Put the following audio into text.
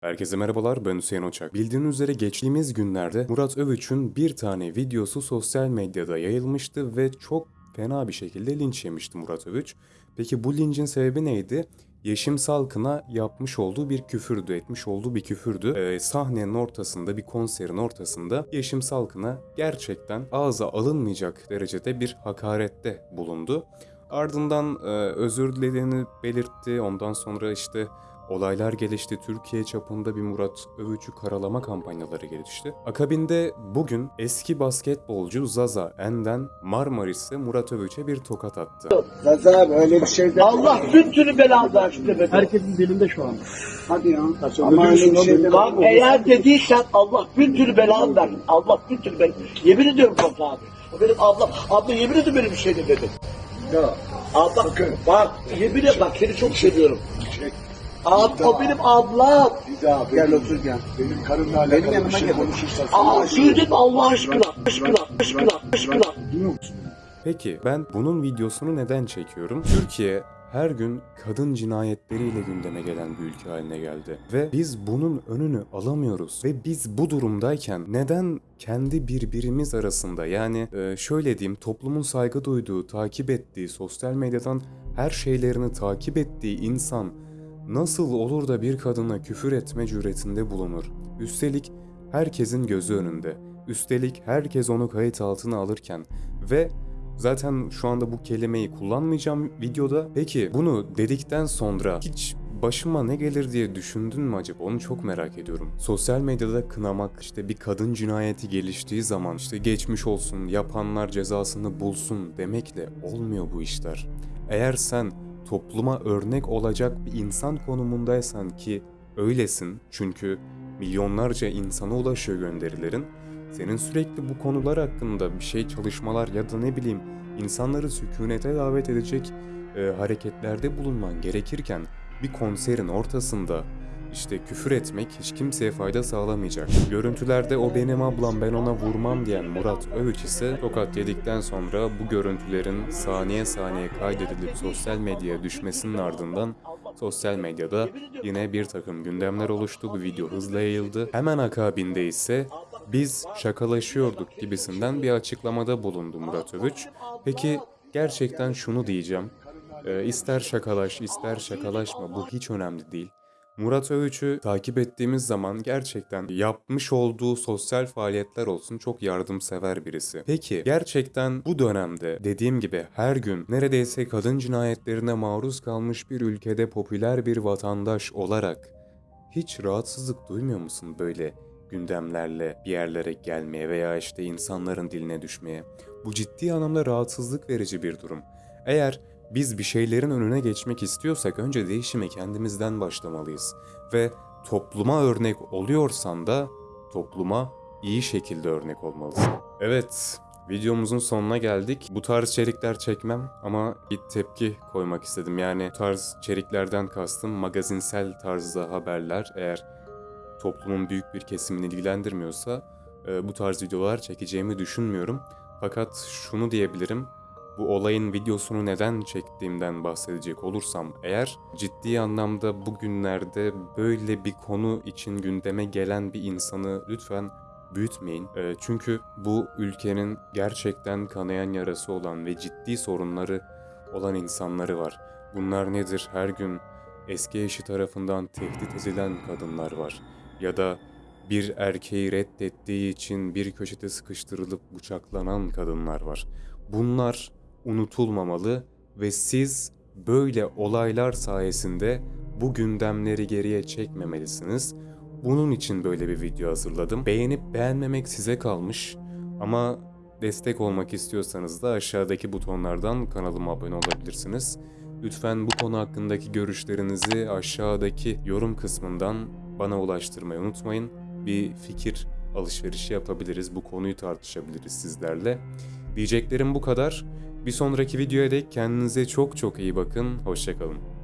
Herkese merhabalar ben Hüseyin Oçak. Bildiğiniz üzere geçtiğimiz günlerde Murat Övüç'ün bir tane videosu sosyal medyada yayılmıştı ve çok fena bir şekilde linç yemişti Murat Övüç. Peki bu lincin sebebi neydi? Yeşim Salkın'a yapmış olduğu bir küfürdü, etmiş olduğu bir küfürdü. Ee, sahnenin ortasında, bir konserin ortasında Yeşim Salkın'a gerçekten ağza alınmayacak derecede bir hakarette bulundu. Ardından e, özür dilediğini belirtti. Ondan sonra işte olaylar gelişti. Türkiye çapında bir Murat Övücü karalama kampanyaları gelişti. Akabinde bugün eski basketbolcu Zaza Enden Marmaris'te Murat Övüç'e bir tokat attı. Zaza abi öyle bir şey de Allah bütün türlü belalar işte be. Herkesin dilinde şu an. hadi ya. sen Ama öyle bir şey de Bak eğer dediysen Allah bin türlü belanı versin. Allah bin türlü belanı. Yemin ediyorum Fazla abi. O benim ablam. Abla yemin ediyorum benim bir şey demedim. Ya. Abla bak yemin et bak seni çok seviyorum. Şey, Ab, o benim ablam. bir daha gel otur gel. Benim karımla Benim alakalı yanıma bir şey. Aa söyledim Allah aşkına. Aşkına, aşkına, aşkına. Duyuyor musun? Peki ben bunun videosunu neden çekiyorum? Türkiye her gün kadın cinayetleriyle gündeme gelen bir ülke haline geldi. Ve biz bunun önünü alamıyoruz. Ve biz bu durumdayken neden kendi birbirimiz arasında yani e, şöyle diyeyim toplumun saygı duyduğu, takip ettiği, sosyal medyadan her şeylerini takip ettiği insan nasıl olur da bir kadına küfür etme cüretinde bulunur? Üstelik herkesin gözü önünde. Üstelik herkes onu kayıt altına alırken ve zaten şu anda bu kelimeyi kullanmayacağım videoda. Peki bunu dedikten sonra hiç başıma ne gelir diye düşündün mü acaba? Onu çok merak ediyorum. Sosyal medyada kınamak, işte bir kadın cinayeti geliştiği zaman işte geçmiş olsun, yapanlar cezasını bulsun demekle olmuyor bu işler. Eğer sen topluma örnek olacak bir insan konumundaysan ki öylesin çünkü milyonlarca insana ulaşıyor gönderilerin. Senin sürekli bu konular hakkında bir şey çalışmalar ya da ne bileyim insanları sükunete davet edecek e, hareketlerde bulunman gerekirken bir konserin ortasında işte küfür etmek hiç kimseye fayda sağlamayacak. Görüntülerde o benim ablam ben ona vurmam diyen Murat Övüç ise tokat yedikten sonra bu görüntülerin saniye saniye kaydedilip sosyal medyaya düşmesinin ardından sosyal medyada yine bir takım gündemler oluştu. Bu video hızla yayıldı. Hemen akabinde ise biz şakalaşıyorduk gibisinden bir açıklamada bulundu Murat Övüç. Peki gerçekten şunu diyeceğim. Ee, ister şakalaş ister şakalaşma bu hiç önemli değil. Murat Övüç'ü takip ettiğimiz zaman gerçekten yapmış olduğu sosyal faaliyetler olsun çok yardımsever birisi. Peki gerçekten bu dönemde dediğim gibi her gün neredeyse kadın cinayetlerine maruz kalmış bir ülkede popüler bir vatandaş olarak hiç rahatsızlık duymuyor musun böyle gündemlerle bir yerlere gelmeye veya işte insanların diline düşmeye? Bu ciddi anlamda rahatsızlık verici bir durum. Eğer biz bir şeylerin önüne geçmek istiyorsak önce değişime kendimizden başlamalıyız. Ve topluma örnek oluyorsan da topluma iyi şekilde örnek olmalısın. Evet, videomuzun sonuna geldik. Bu tarz içerikler çekmem ama bir tepki koymak istedim. Yani bu tarz içeriklerden kastım magazinsel tarzda haberler. Eğer toplumun büyük bir kesimini ilgilendirmiyorsa e, bu tarz videolar çekeceğimi düşünmüyorum. Fakat şunu diyebilirim. Bu olayın videosunu neden çektiğimden bahsedecek olursam eğer ciddi anlamda bugünlerde böyle bir konu için gündeme gelen bir insanı lütfen büyütmeyin. E, çünkü bu ülkenin gerçekten kanayan yarası olan ve ciddi sorunları olan insanları var. Bunlar nedir? Her gün eski eşi tarafından tehdit edilen kadınlar var. Ya da bir erkeği reddettiği için bir köşede sıkıştırılıp bıçaklanan kadınlar var. Bunlar unutulmamalı ve siz böyle olaylar sayesinde bu gündemleri geriye çekmemelisiniz. Bunun için böyle bir video hazırladım. Beğenip beğenmemek size kalmış ama destek olmak istiyorsanız da aşağıdaki butonlardan kanalıma abone olabilirsiniz. Lütfen bu konu hakkındaki görüşlerinizi aşağıdaki yorum kısmından bana ulaştırmayı unutmayın. Bir fikir alışverişi yapabiliriz. Bu konuyu tartışabiliriz sizlerle. Diyeceklerim bu kadar. Bir sonraki videoya dek kendinize çok çok iyi bakın. Hoşçakalın.